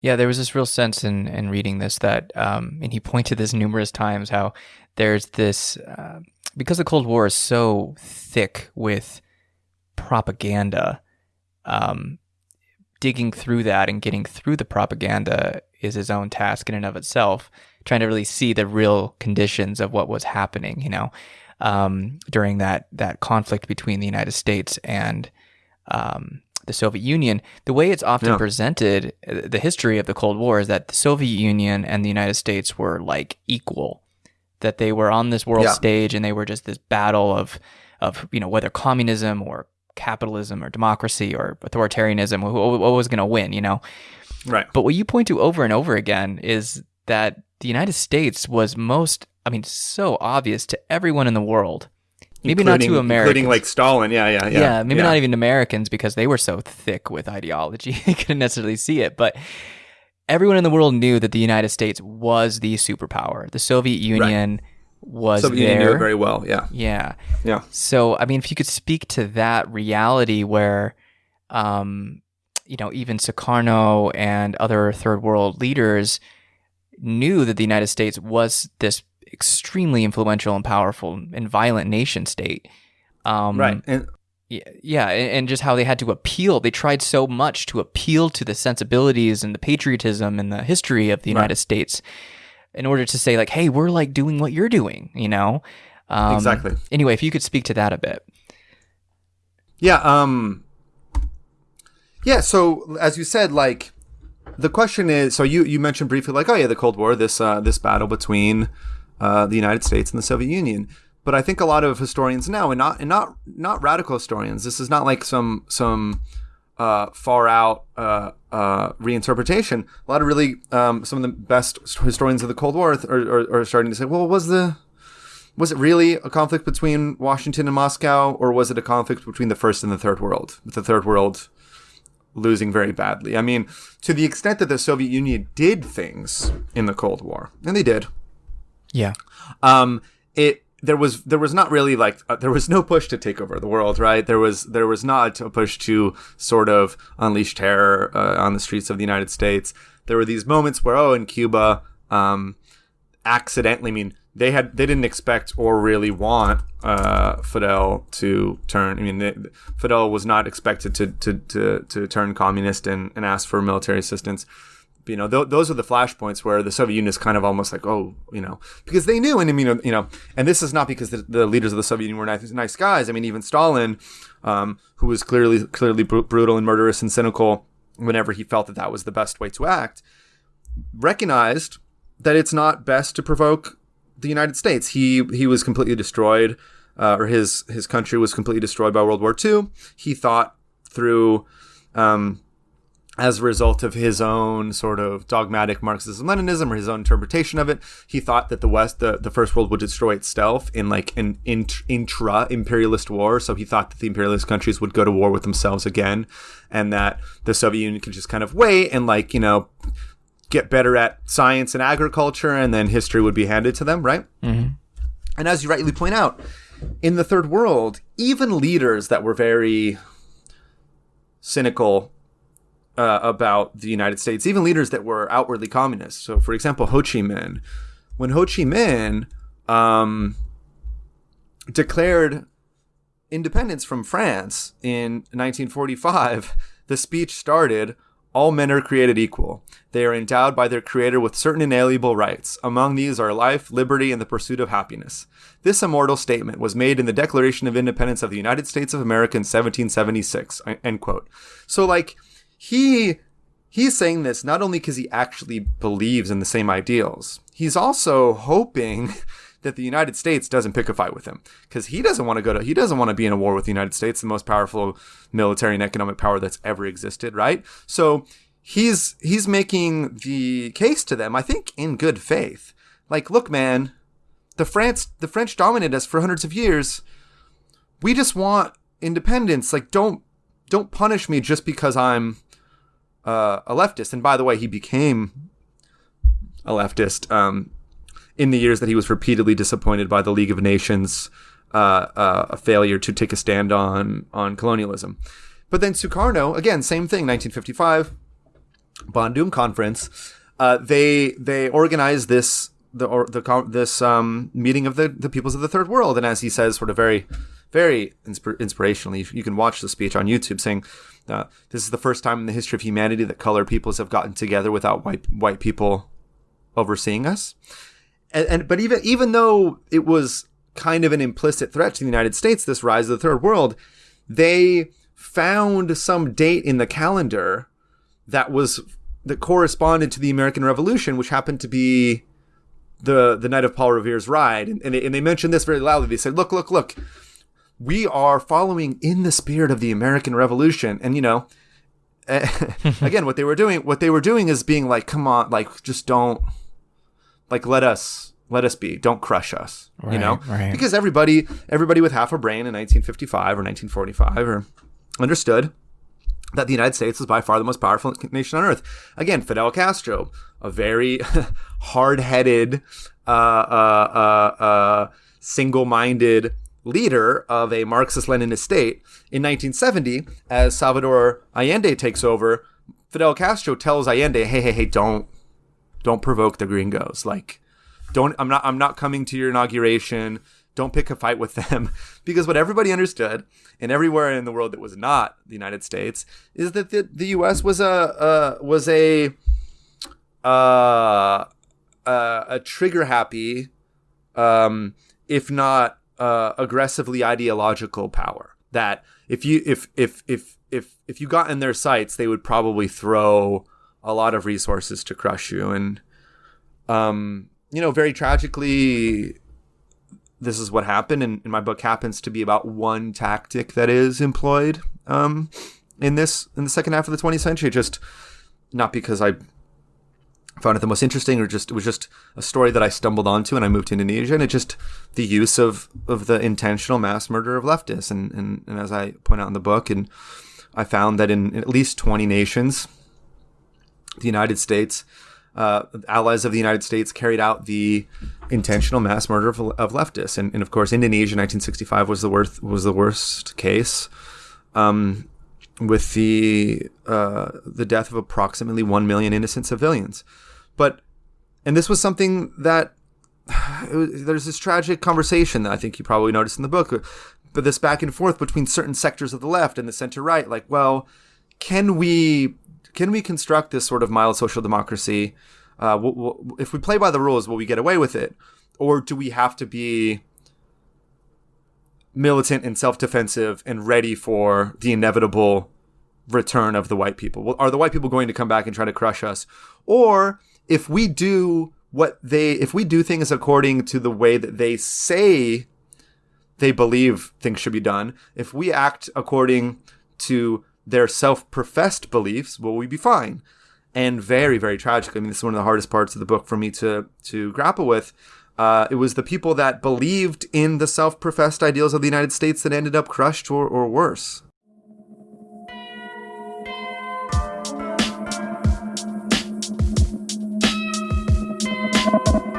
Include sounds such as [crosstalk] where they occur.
Yeah, there was this real sense in in reading this that, um, and he pointed this numerous times how there's this uh, because the Cold War is so thick with propaganda. Um, digging through that and getting through the propaganda is his own task in and of itself. Trying to really see the real conditions of what was happening, you know, um, during that that conflict between the United States and um, the Soviet Union, the way it's often Yeah. presented, uh, the history of the Cold War is that the Soviet Union and the United States were like equal, that they were on this world Yeah. stage and they were just this battle of, of you know whether communism or capitalism or democracy or authoritarianism, who, what was going to win, you know. Right. But what you point to over and over again is that the United States was most, I mean, so obvious to everyone in the world. Maybe not Including- to Americans. Including like Stalin. Yeah, yeah, yeah. Yeah, maybe not even Americans because they were so thick with ideology, [laughs] they couldn't necessarily see it. But everyone in the world knew that the United States was the superpower. The Soviet Union was Soviet there. Union knew it very well. Yeah. yeah. Yeah. So, I mean, if you could speak to that reality where, um, you know, even Sukarno and other third world leaders knew that the United States was this extremely influential and powerful and violent nation state. Um, right. And yeah, yeah, and, just how they had to appeal. They tried so much to appeal to the sensibilities and the patriotism and the history of the United States in order to say, like, hey, we're like doing what you're doing, you know? Um, Exactly. Anyway, if you could speak to that a bit. Yeah, um Yeah, so as you said like the question is so you you mentioned briefly like oh yeah, the Cold War, this uh this battle between uh the United States and the Soviet Union. But I think a lot of historians now and not and not not radical historians. This is not like some some uh, far out uh, uh, reinterpretation. A lot of really um, some of the best historians of the Cold War are, are, are starting to say, well, was the was it really a conflict between Washington and Moscow, or was it a conflict between the first and the third world? With the third world losing very badly. I mean, to the extent that the Soviet Union did things in the Cold War, and they did, Yeah. um, it there was there was not really like uh, there was no push to take over the world, right? There was there was not a push to sort of unleash terror uh, on the streets of the United States. There were these moments where oh, in Cuba, um, accidentally, I mean, they had they didn't expect or really want uh, Fidel to turn. I mean, they, Fidel was not expected to to to, to turn communist and, and ask for military assistance you know, th- those are the flashpoints where the Soviet Union is kind of almost like, oh, you know, because they knew, and I mean, you know, and this is not because the, the leaders of the Soviet Union were nice, nice guys. I mean, even Stalin, um, who was clearly clearly br- brutal and murderous and cynical whenever he felt that that was the best way to act, recognized that it's not best to provoke the United States. He he was completely destroyed, uh, or his his country was completely destroyed by World War II. He thought through. Um, as a result of his own sort of dogmatic Marxism Leninism or his own interpretation of it, he thought that the West, the, the First World would destroy itself in like an int- intra imperialist war. So he thought that the imperialist countries would go to war with themselves again and that the Soviet Union could just kind of wait and like, you know, get better at science and agriculture and then history would be handed to them, right? Mm-hmm. And as you rightly point out, in the third world, even leaders that were very cynical uh, about the United States, even leaders that were outwardly communist. So, for example, Ho Chi Minh. When Ho Chi Minh um, declared independence from France in 1945, the speech started All men are created equal. They are endowed by their Creator with certain inalienable rights. Among these are life, liberty, and the pursuit of happiness. This immortal statement was made in the Declaration of Independence of the United States of America in 1776. End quote. So, like, he he's saying this not only because he actually believes in the same ideals he's also hoping [laughs] that the united states doesn't pick a fight with him. Because he doesn't want to go to he doesn't want to be in a war with the united states the most powerful military and economic power that's ever existed right? So he's he's making the case to them i think in good faith. Like look man the france the french dominated us for hundreds of years. We just want independence. Like don't don't punish me just because i'm uh, a leftist. And by the way, he became a leftist um, in the years that he was repeatedly disappointed by the League of Nations uh, uh, a failure to take a stand on on colonialism. But then Sukarno, again, same thing, 1955. Bandung conference, uh, they they organized this the or the this um, meeting of the the peoples of the third world, and as he says, sort of very very inspir- inspirationally, you can watch the speech on YouTube saying. Uh, this is the first time in the history of humanity that colored peoples have gotten together without white white people overseeing us. And, and but even even though it was kind of an implicit threat to the United States, this rise of the third world, they found some date in the calendar that was that corresponded to the American Revolution, which happened to be the the night of Paul Revere's ride, and, and, they, and they mentioned this very loudly. They said, "Look, look, look, we are following in the spirit of the American Revolution," and you know. [laughs] again, what they were doing, what they were doing is being like, "Come on, like, just don't, like, let us, let us be. Don't crush us." Right, you know, right. because everybody, everybody with half a brain in 1955 or 1945 or understood that the United States was by far the most powerful nation on earth. Again, Fidel Castro, a very [laughs] hard-headed, uh, uh, uh, uh, single-minded leader of a Marxist-Leninist state. In 1970, as Salvador Allende takes over, Fidel Castro tells Allende, "Hey, hey, hey, don't, don't provoke the gringos. Like, don't. I'm not. I'm not coming to your inauguration." don't pick a fight with them [laughs] because what everybody understood and everywhere in the world that was not the United States is that the, the US was a uh, was a uh, uh, a trigger happy um, if not uh, aggressively ideological power that if you if if if if if you got in their sights they would probably throw a lot of resources to crush you and um you know very tragically this is what happened, and, and, my book happens to be about one tactic that is employed um, in this in the second half of the 20th century. Just not because I found it the most interesting, or just it was just a story that I stumbled onto, and I moved to Indonesia, and it just the use of of the intentional mass murder of leftists, and and, and as I point out in the book, and I found that in, in at least 20 nations, the United States uh, allies of the United States carried out the intentional mass murder of, of leftists, and, and, of course, Indonesia, 1965, was the worst was the worst case, um, with the uh, the death of approximately one million innocent civilians. But and this was something that [sighs] was, there's this tragic conversation that I think you probably noticed in the book, but this back and forth between certain sectors of the left and the center right, like, well, can we can we construct this sort of mild social democracy? Uh, if we play by the rules, will we get away with it, or do we have to be militant and self-defensive and ready for the inevitable return of the white people? Well, are the white people going to come back and try to crush us, or if we do what they, if we do things according to the way that they say they believe things should be done, if we act according to their self-professed beliefs, will we be fine? And very, very tragic. I mean, this is one of the hardest parts of the book for me to to grapple with. Uh, it was the people that believed in the self-professed ideals of the United States that ended up crushed or, or worse. you